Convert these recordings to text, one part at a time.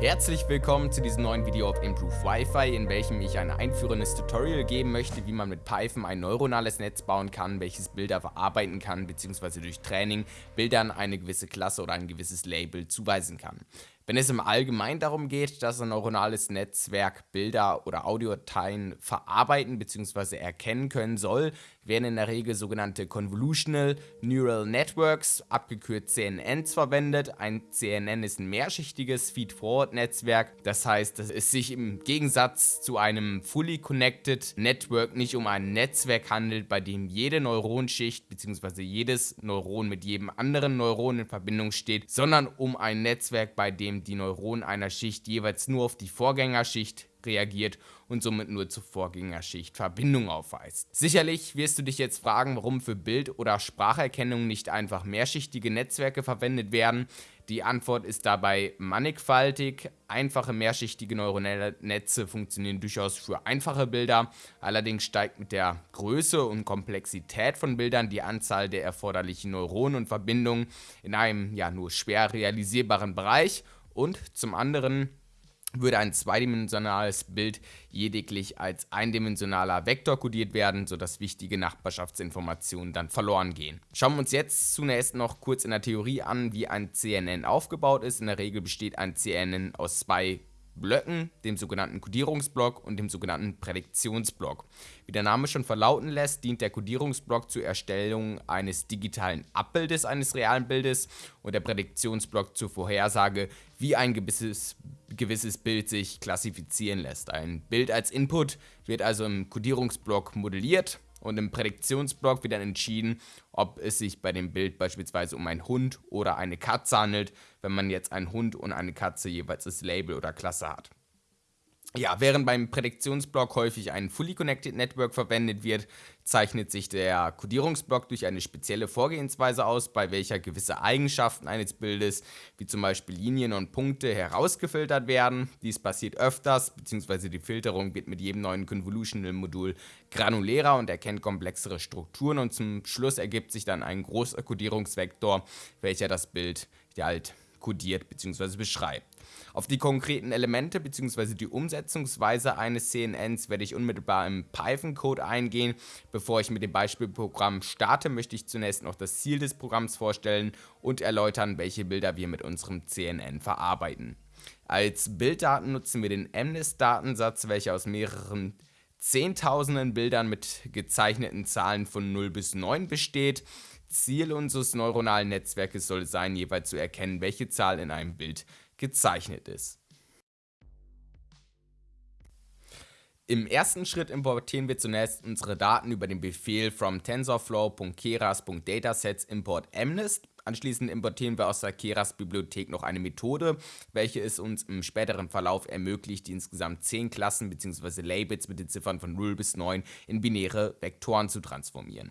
Herzlich willkommen zu diesem neuen Video auf Improve Wi-Fi, in welchem ich ein einführendes Tutorial geben möchte, wie man mit Python ein neuronales Netz bauen kann, welches Bilder verarbeiten kann, bzw. durch Training Bildern eine gewisse Klasse oder ein gewisses Label zuweisen kann. Wenn es im Allgemeinen darum geht, dass ein neuronales Netzwerk Bilder oder Audiodateien verarbeiten bzw. erkennen können soll, werden in der Regel sogenannte Convolutional Neural Networks, abgekürzt CNNs, verwendet. Ein CNN ist ein mehrschichtiges Feed-Forward-Netzwerk, das heißt, dass es sich im Gegensatz zu einem Fully Connected Network nicht um ein Netzwerk handelt, bei dem jede Neuronschicht bzw. jedes Neuron mit jedem anderen Neuron in Verbindung steht, sondern um ein Netzwerk, bei dem die Neuronen einer Schicht jeweils nur auf die Vorgängerschicht reagiert und somit nur zur Vorgängerschicht Verbindung aufweist. Sicherlich wirst du dich jetzt fragen, warum für Bild- oder Spracherkennung nicht einfach mehrschichtige Netzwerke verwendet werden. Die Antwort ist dabei mannigfaltig. Einfache mehrschichtige neuronale Netze funktionieren durchaus für einfache Bilder. Allerdings steigt mit der Größe und Komplexität von Bildern die Anzahl der erforderlichen Neuronen und Verbindungen in einem ja nur schwer realisierbaren Bereich und zum anderen würde ein zweidimensionales Bild lediglich als eindimensionaler Vektor kodiert werden, sodass wichtige Nachbarschaftsinformationen dann verloren gehen. Schauen wir uns jetzt zunächst noch kurz in der Theorie an, wie ein CNN aufgebaut ist. In der Regel besteht ein CNN aus zwei Blöcken, dem sogenannten Codierungsblock und dem sogenannten Prädiktionsblock. Wie der Name schon verlauten lässt, dient der Codierungsblock zur Erstellung eines digitalen Abbildes eines realen Bildes und der Prädiktionsblock zur Vorhersage, wie ein gewisses, gewisses Bild sich klassifizieren lässt. Ein Bild als Input wird also im Codierungsblock modelliert und im Prädiktionsblock wird dann entschieden, ob es sich bei dem Bild beispielsweise um einen Hund oder eine Katze handelt, wenn man jetzt einen Hund und eine Katze jeweils als Label oder Klasse hat. Ja, während beim Prädiktionsblock häufig ein Fully Connected Network verwendet wird, zeichnet sich der Codierungsblock durch eine spezielle Vorgehensweise aus, bei welcher gewisse Eigenschaften eines Bildes, wie zum Beispiel Linien und Punkte, herausgefiltert werden. Dies passiert öfters, beziehungsweise die Filterung wird mit jedem neuen Convolutional-Modul granulärer und erkennt komplexere Strukturen und zum Schluss ergibt sich dann ein großer Codierungsvektor, welcher das Bild halt kodiert bzw. beschreibt. Auf die konkreten Elemente bzw. die Umsetzungsweise eines CNNs werde ich unmittelbar im Python-Code eingehen. Bevor ich mit dem Beispielprogramm starte, möchte ich zunächst noch das Ziel des Programms vorstellen und erläutern, welche Bilder wir mit unserem CNN verarbeiten. Als Bilddaten nutzen wir den MNIST-Datensatz, welcher aus mehreren Zehntausenden Bildern mit gezeichneten Zahlen von 0 bis 9 besteht. Ziel unseres neuronalen Netzwerkes soll sein, jeweils zu erkennen, welche Zahl in einem Bild gezeichnet ist. Im ersten Schritt importieren wir zunächst unsere Daten über den Befehl from tensorflow.keras.datasets import mnist. Anschließend importieren wir aus der Keras Bibliothek noch eine Methode, welche es uns im späteren Verlauf ermöglicht, die insgesamt 10 Klassen bzw. Labels mit den Ziffern von 0 bis 9 in binäre Vektoren zu transformieren.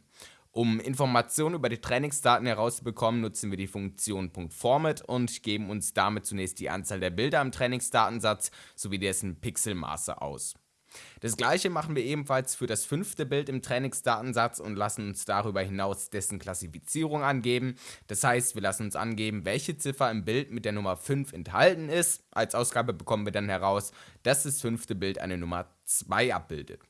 Um Informationen über die Trainingsdaten herauszubekommen, nutzen wir die Funktion .format und geben uns damit zunächst die Anzahl der Bilder im Trainingsdatensatz sowie dessen Pixelmaße aus. Das gleiche machen wir ebenfalls für das fünfte Bild im Trainingsdatensatz und lassen uns darüber hinaus dessen Klassifizierung angeben. Das heißt, wir lassen uns angeben, welche Ziffer im Bild mit der Nummer 5 enthalten ist. Als Ausgabe bekommen wir dann heraus, dass das fünfte Bild eine Nummer 2 abbildet.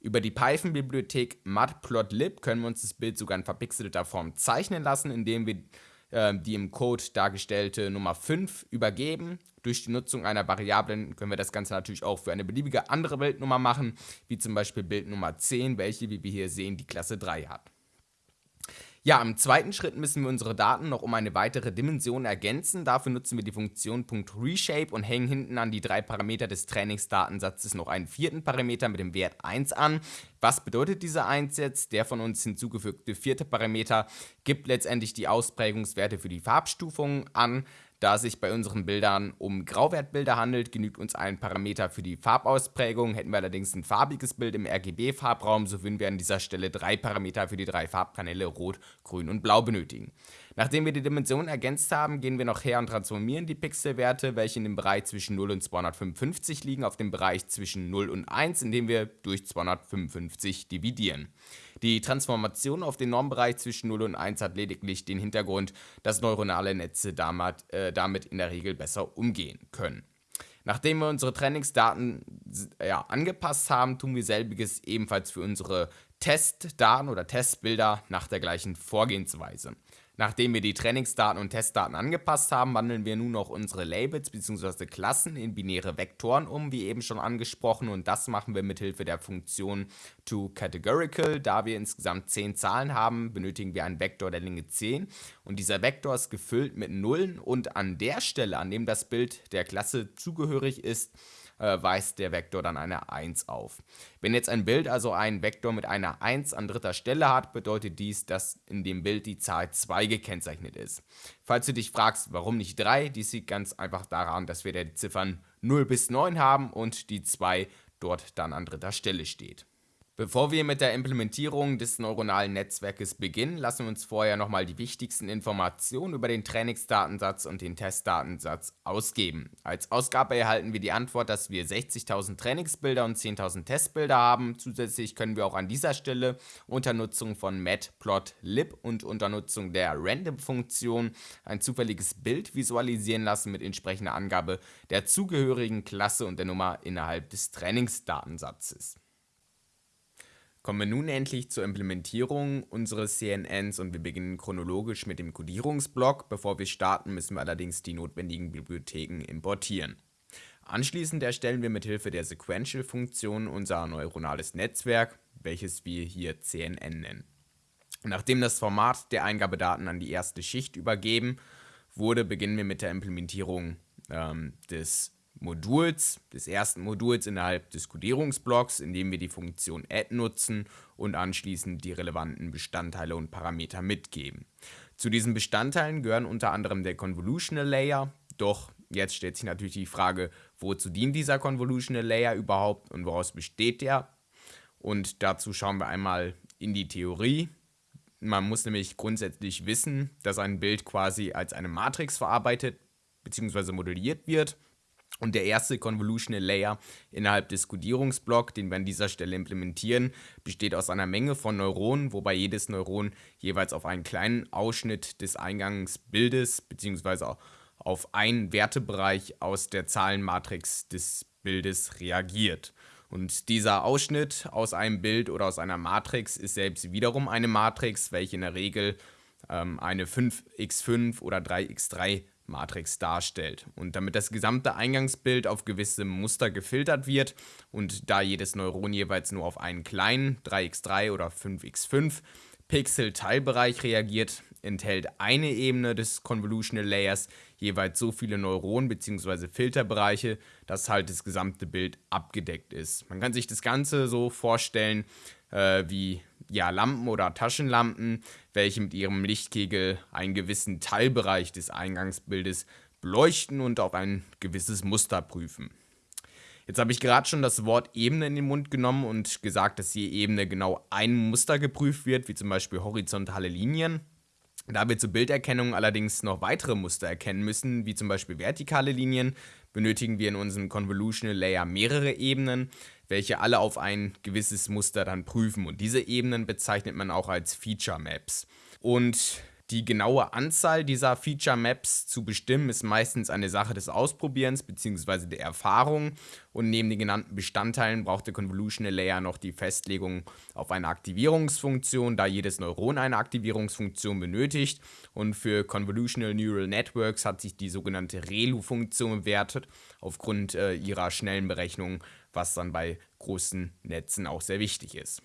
Über die Python-Bibliothek matplotlib können wir uns das Bild sogar in verpixelter Form zeichnen lassen, indem wir äh, die im Code dargestellte Nummer 5 übergeben. Durch die Nutzung einer Variablen können wir das Ganze natürlich auch für eine beliebige andere Bildnummer machen, wie zum Beispiel Bild Nummer 10, welche, wie wir hier sehen, die Klasse 3 hat. Ja, im zweiten Schritt müssen wir unsere Daten noch um eine weitere Dimension ergänzen. Dafür nutzen wir die Funktion .reshape und hängen hinten an die drei Parameter des Trainingsdatensatzes noch einen vierten Parameter mit dem Wert 1 an. Was bedeutet dieser 1 jetzt? Der von uns hinzugefügte vierte Parameter gibt letztendlich die Ausprägungswerte für die Farbstufungen an. Da es sich bei unseren Bildern um Grauwertbilder handelt, genügt uns ein Parameter für die Farbausprägung. Hätten wir allerdings ein farbiges Bild im RGB-Farbraum, so würden wir an dieser Stelle drei Parameter für die drei Farbkanäle Rot, Grün und Blau benötigen. Nachdem wir die Dimensionen ergänzt haben, gehen wir noch her und transformieren die Pixelwerte, welche in dem Bereich zwischen 0 und 255 liegen, auf den Bereich zwischen 0 und 1, indem wir durch 255 dividieren. Die Transformation auf den Normbereich zwischen 0 und 1 hat lediglich den Hintergrund, dass neuronale Netze damit, äh, damit in der Regel besser umgehen können. Nachdem wir unsere Trainingsdaten ja, angepasst haben, tun wir selbiges ebenfalls für unsere Testdaten oder Testbilder nach der gleichen Vorgehensweise. Nachdem wir die Trainingsdaten und Testdaten angepasst haben, wandeln wir nun noch unsere Labels bzw. Klassen in binäre Vektoren um, wie eben schon angesprochen. Und das machen wir mit Hilfe der Funktion toCategorical. Da wir insgesamt 10 Zahlen haben, benötigen wir einen Vektor der Länge 10. Und dieser Vektor ist gefüllt mit Nullen. Und an der Stelle, an dem das Bild der Klasse zugehörig ist, äh, weist der Vektor dann eine 1 auf. Wenn jetzt ein Bild also einen Vektor mit einer 1 an dritter Stelle hat, bedeutet dies, dass in dem Bild die Zahl 2 gekennzeichnet ist. Falls du dich fragst, warum nicht 3, dies liegt ganz einfach daran, dass wir die Ziffern 0 bis 9 haben und die 2 dort dann an dritter Stelle steht. Bevor wir mit der Implementierung des neuronalen Netzwerkes beginnen, lassen wir uns vorher nochmal die wichtigsten Informationen über den Trainingsdatensatz und den Testdatensatz ausgeben. Als Ausgabe erhalten wir die Antwort, dass wir 60.000 Trainingsbilder und 10.000 Testbilder haben. Zusätzlich können wir auch an dieser Stelle unter Nutzung von matplotlib und unter Nutzung der Random-Funktion ein zufälliges Bild visualisieren lassen mit entsprechender Angabe der zugehörigen Klasse und der Nummer innerhalb des Trainingsdatensatzes. Kommen wir nun endlich zur Implementierung unseres CNNs und wir beginnen chronologisch mit dem Codierungsblock. Bevor wir starten, müssen wir allerdings die notwendigen Bibliotheken importieren. Anschließend erstellen wir mit Hilfe der Sequential-Funktion unser neuronales Netzwerk, welches wir hier CNN nennen. Nachdem das Format der Eingabedaten an die erste Schicht übergeben wurde, beginnen wir mit der Implementierung ähm, des Moduls, des ersten Moduls innerhalb des Codierungsblocks, indem wir die Funktion add nutzen und anschließend die relevanten Bestandteile und Parameter mitgeben. Zu diesen Bestandteilen gehören unter anderem der Convolutional Layer, doch jetzt stellt sich natürlich die Frage, wozu dient dieser Convolutional Layer überhaupt und woraus besteht der? Und dazu schauen wir einmal in die Theorie. Man muss nämlich grundsätzlich wissen, dass ein Bild quasi als eine Matrix verarbeitet bzw. modelliert wird und der erste Convolutional Layer innerhalb des Codierungsblocks, den wir an dieser Stelle implementieren, besteht aus einer Menge von Neuronen, wobei jedes Neuron jeweils auf einen kleinen Ausschnitt des Eingangsbildes bzw. auf einen Wertebereich aus der Zahlenmatrix des Bildes reagiert. Und dieser Ausschnitt aus einem Bild oder aus einer Matrix ist selbst wiederum eine Matrix, welche in der Regel ähm, eine 5x5 oder 3x3 Matrix darstellt. Und damit das gesamte Eingangsbild auf gewisse Muster gefiltert wird und da jedes Neuron jeweils nur auf einen kleinen 3x3 oder 5x5 Pixel-Teilbereich reagiert, enthält eine Ebene des Convolutional Layers jeweils so viele Neuronen bzw. Filterbereiche, dass halt das gesamte Bild abgedeckt ist. Man kann sich das Ganze so vorstellen äh, wie ja, Lampen oder Taschenlampen, welche mit ihrem Lichtkegel einen gewissen Teilbereich des Eingangsbildes beleuchten und auf ein gewisses Muster prüfen. Jetzt habe ich gerade schon das Wort Ebene in den Mund genommen und gesagt, dass je Ebene genau ein Muster geprüft wird, wie zum Beispiel horizontale Linien. Da wir zur Bilderkennung allerdings noch weitere Muster erkennen müssen, wie zum Beispiel vertikale Linien, benötigen wir in unserem Convolutional Layer mehrere Ebenen, welche alle auf ein gewisses Muster dann prüfen. Und diese Ebenen bezeichnet man auch als Feature Maps. Und die genaue Anzahl dieser Feature Maps zu bestimmen ist meistens eine Sache des Ausprobierens bzw. der Erfahrung und neben den genannten Bestandteilen braucht der Convolutional Layer noch die Festlegung auf eine Aktivierungsfunktion, da jedes Neuron eine Aktivierungsfunktion benötigt und für Convolutional Neural Networks hat sich die sogenannte ReLU-Funktion bewertet aufgrund äh, ihrer schnellen Berechnung, was dann bei großen Netzen auch sehr wichtig ist.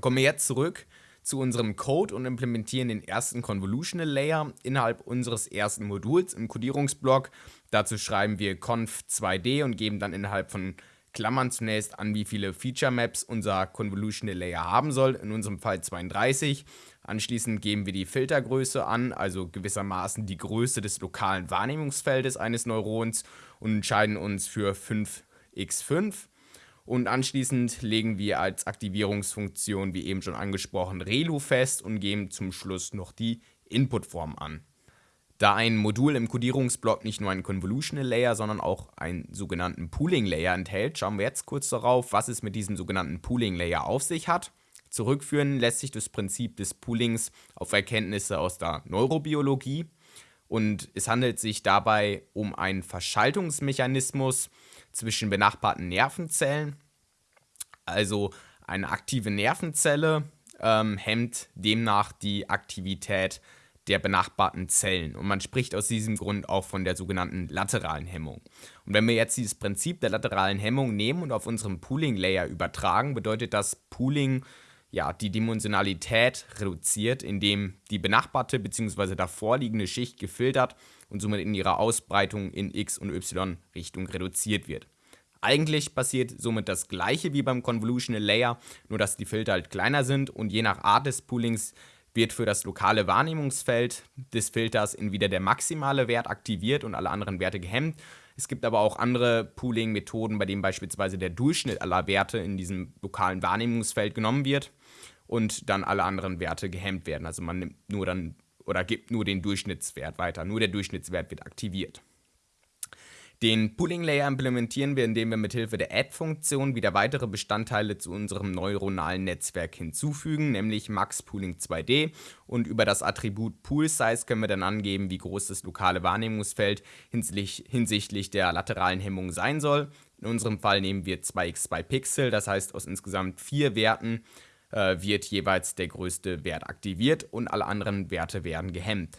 Kommen wir jetzt zurück zu unserem Code und implementieren den ersten Convolutional Layer innerhalb unseres ersten Moduls im Codierungsblock. Dazu schreiben wir conf2d und geben dann innerhalb von Klammern zunächst an, wie viele Feature Maps unser Convolutional Layer haben soll, in unserem Fall 32. Anschließend geben wir die Filtergröße an, also gewissermaßen die Größe des lokalen Wahrnehmungsfeldes eines Neurons und entscheiden uns für 5x5. Und anschließend legen wir als Aktivierungsfunktion, wie eben schon angesprochen, Relu fest und geben zum Schluss noch die Inputform an. Da ein Modul im Codierungsblock nicht nur einen Convolutional Layer, sondern auch einen sogenannten Pooling Layer enthält, schauen wir jetzt kurz darauf, was es mit diesem sogenannten Pooling Layer auf sich hat. Zurückführen lässt sich das Prinzip des Poolings auf Erkenntnisse aus der Neurobiologie. und es handelt sich dabei um einen Verschaltungsmechanismus zwischen benachbarten Nervenzellen. Also eine aktive Nervenzelle ähm, hemmt demnach die Aktivität der benachbarten Zellen. Und man spricht aus diesem Grund auch von der sogenannten lateralen Hemmung. Und wenn wir jetzt dieses Prinzip der lateralen Hemmung nehmen und auf unserem Pooling-Layer übertragen, bedeutet das Pooling ja, die Dimensionalität reduziert, indem die benachbarte bzw. davorliegende Schicht gefiltert und somit in ihrer Ausbreitung in x- und y-Richtung reduziert wird. Eigentlich passiert somit das gleiche wie beim Convolutional Layer, nur dass die Filter halt kleiner sind und je nach Art des Poolings wird für das lokale Wahrnehmungsfeld des Filters entweder der maximale Wert aktiviert und alle anderen Werte gehemmt. Es gibt aber auch andere Pooling-Methoden, bei denen beispielsweise der Durchschnitt aller Werte in diesem lokalen Wahrnehmungsfeld genommen wird und dann alle anderen Werte gehemmt werden. Also man nimmt nur dann oder gibt nur den Durchschnittswert weiter. Nur der Durchschnittswert wird aktiviert. Den Pooling Layer implementieren wir, indem wir mithilfe der Add-Funktion wieder weitere Bestandteile zu unserem neuronalen Netzwerk hinzufügen, nämlich Max Pooling 2D. Und über das Attribut Pool Size können wir dann angeben, wie groß das lokale Wahrnehmungsfeld hinsichtlich der lateralen Hemmung sein soll. In unserem Fall nehmen wir 2x2 Pixel, das heißt aus insgesamt vier Werten äh, wird jeweils der größte Wert aktiviert und alle anderen Werte werden gehemmt.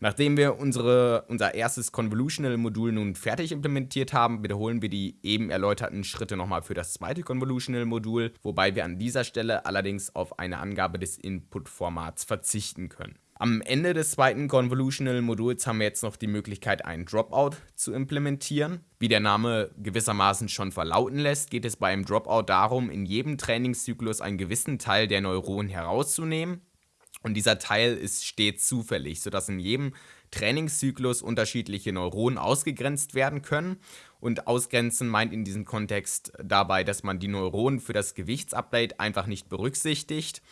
Nachdem wir unsere, unser erstes Convolutional-Modul nun fertig implementiert haben, wiederholen wir die eben erläuterten Schritte nochmal für das zweite Convolutional-Modul, wobei wir an dieser Stelle allerdings auf eine Angabe des Input-Formats verzichten können. Am Ende des zweiten Convolutional-Moduls haben wir jetzt noch die Möglichkeit, einen Dropout zu implementieren. Wie der Name gewissermaßen schon verlauten lässt, geht es beim Dropout darum, in jedem Trainingszyklus einen gewissen Teil der Neuronen herauszunehmen und dieser Teil ist stets zufällig, sodass in jedem Trainingszyklus unterschiedliche Neuronen ausgegrenzt werden können. Und ausgrenzen meint in diesem Kontext dabei, dass man die Neuronen für das Gewichtsupdate einfach nicht berücksichtigt.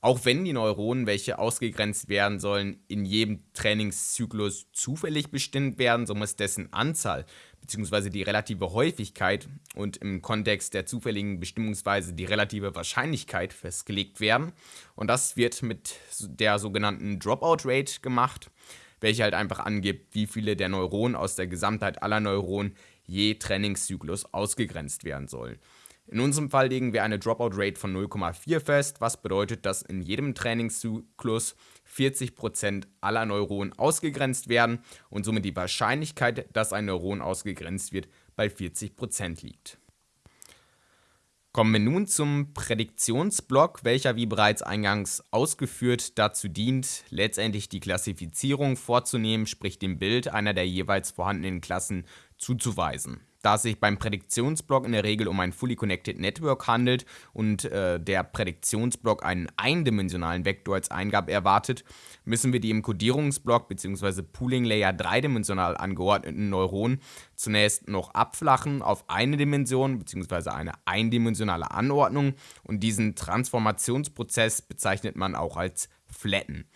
Auch wenn die Neuronen, welche ausgegrenzt werden sollen, in jedem Trainingszyklus zufällig bestimmt werden, so muss dessen Anzahl bzw. die relative Häufigkeit und im Kontext der zufälligen Bestimmungsweise die relative Wahrscheinlichkeit festgelegt werden. Und das wird mit der sogenannten Dropout Rate gemacht, welche halt einfach angibt, wie viele der Neuronen aus der Gesamtheit aller Neuronen je Trainingszyklus ausgegrenzt werden sollen. In unserem Fall legen wir eine Dropout-Rate von 0,4 fest, was bedeutet, dass in jedem Trainingszyklus 40% aller Neuronen ausgegrenzt werden und somit die Wahrscheinlichkeit, dass ein Neuron ausgegrenzt wird, bei 40% liegt. Kommen wir nun zum Prädiktionsblock, welcher wie bereits eingangs ausgeführt dazu dient, letztendlich die Klassifizierung vorzunehmen, sprich dem Bild einer der jeweils vorhandenen Klassen zuzuweisen da es sich beim Prädiktionsblock in der Regel um ein Fully Connected Network handelt und äh, der Prädiktionsblock einen eindimensionalen Vektor als Eingabe erwartet, müssen wir die im Codierungsblock bzw. Pooling Layer dreidimensional angeordneten Neuronen zunächst noch abflachen auf eine Dimension bzw. eine eindimensionale Anordnung und diesen Transformationsprozess bezeichnet man auch als Flatten.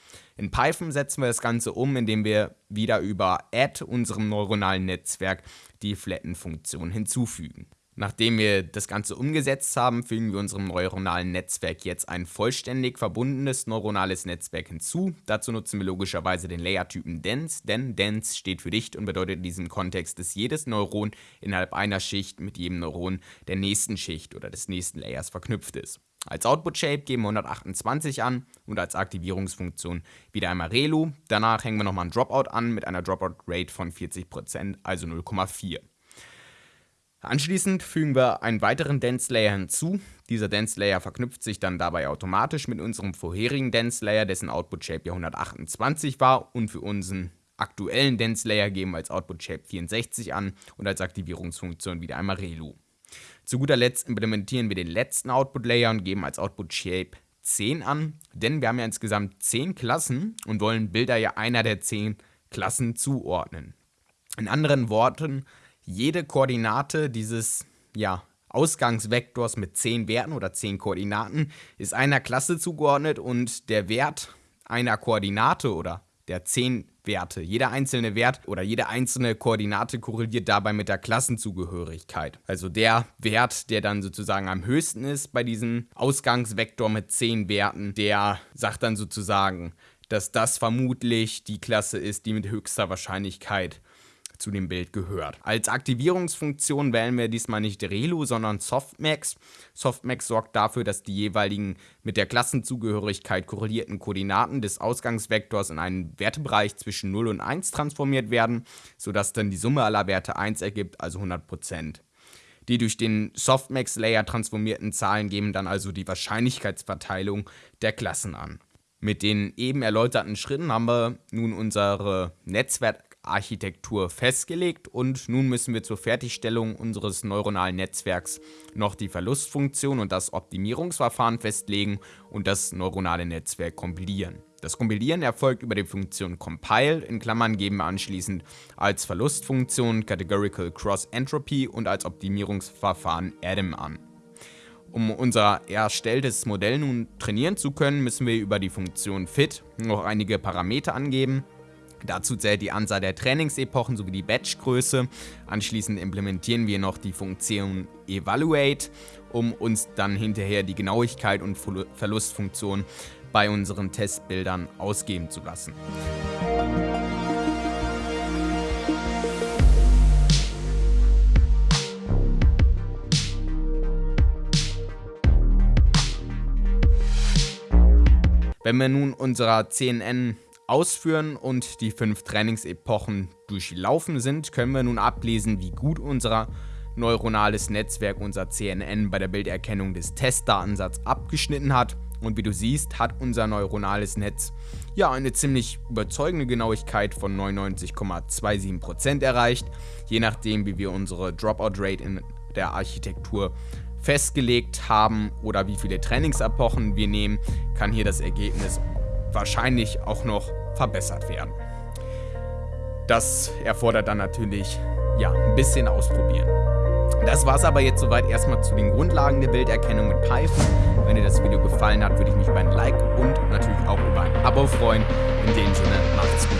In Python setzen wir das Ganze um, indem wir wieder über add unserem neuronalen Netzwerk die Flatten-Funktion hinzufügen. Nachdem wir das Ganze umgesetzt haben, fügen wir unserem neuronalen Netzwerk jetzt ein vollständig verbundenes neuronales Netzwerk hinzu. Dazu nutzen wir logischerweise den Layer-Typen Dense, denn Dense steht für dicht und bedeutet in diesem Kontext, dass jedes Neuron innerhalb einer Schicht mit jedem Neuron der nächsten Schicht oder des nächsten Layers verknüpft ist. Als Output-Shape geben wir 128 an und als Aktivierungsfunktion wieder einmal Relu. Danach hängen wir nochmal ein Dropout an mit einer Dropout-Rate von 40%, also 0,4. Anschließend fügen wir einen weiteren Dense Layer hinzu. Dieser Dense Layer verknüpft sich dann dabei automatisch mit unserem vorherigen Dense Layer, dessen Output Shape ja 128 war und für unseren aktuellen Dense Layer geben wir als Output Shape 64 an und als Aktivierungsfunktion wieder einmal Relu. Zu guter Letzt implementieren wir den letzten Output Layer und geben als Output Shape 10 an, denn wir haben ja insgesamt 10 Klassen und wollen Bilder ja einer der 10 Klassen zuordnen. In anderen Worten, jede Koordinate dieses ja, Ausgangsvektors mit 10 Werten oder 10 Koordinaten ist einer Klasse zugeordnet und der Wert einer Koordinate oder der 10 Werte. Jeder einzelne Wert oder jede einzelne Koordinate korreliert dabei mit der Klassenzugehörigkeit. Also der Wert, der dann sozusagen am höchsten ist bei diesem Ausgangsvektor mit 10 Werten, der sagt dann sozusagen, dass das vermutlich die Klasse ist, die mit höchster Wahrscheinlichkeit zu dem Bild gehört. Als Aktivierungsfunktion wählen wir diesmal nicht Relu, sondern Softmax. Softmax sorgt dafür, dass die jeweiligen mit der Klassenzugehörigkeit korrelierten Koordinaten des Ausgangsvektors in einen Wertebereich zwischen 0 und 1 transformiert werden, sodass dann die Summe aller Werte 1 ergibt, also 100%. Die durch den Softmax-Layer transformierten Zahlen geben dann also die Wahrscheinlichkeitsverteilung der Klassen an. Mit den eben erläuterten Schritten haben wir nun unsere Netzwerk Architektur festgelegt und nun müssen wir zur Fertigstellung unseres neuronalen Netzwerks noch die Verlustfunktion und das Optimierungsverfahren festlegen und das neuronale Netzwerk kompilieren. Das Kompilieren erfolgt über die Funktion compile, in Klammern geben wir anschließend als Verlustfunktion Categorical Cross Entropy und als Optimierungsverfahren Adam an. Um unser erstelltes Modell nun trainieren zu können, müssen wir über die Funktion fit noch einige Parameter angeben. Dazu zählt die Anzahl der Trainingsepochen sowie die Batchgröße. Anschließend implementieren wir noch die Funktion Evaluate, um uns dann hinterher die Genauigkeit und Verlustfunktion bei unseren Testbildern ausgeben zu lassen. Wenn wir nun unserer CNN ausführen und die fünf Trainingsepochen durchlaufen sind, können wir nun ablesen, wie gut unser neuronales Netzwerk, unser CNN, bei der Bilderkennung des Testdatensatzes abgeschnitten hat. Und wie du siehst, hat unser neuronales Netz ja eine ziemlich überzeugende Genauigkeit von 99,27% erreicht, je nachdem wie wir unsere Dropout-Rate in der Architektur festgelegt haben oder wie viele Trainingsepochen wir nehmen, kann hier das Ergebnis wahrscheinlich auch noch verbessert werden. Das erfordert dann natürlich ja, ein bisschen ausprobieren. Das war es aber jetzt soweit erstmal zu den Grundlagen der Bilderkennung mit Python. Wenn dir das Video gefallen hat, würde ich mich über ein Like und natürlich auch über ein Abo freuen. In dem Sinne, macht's gut,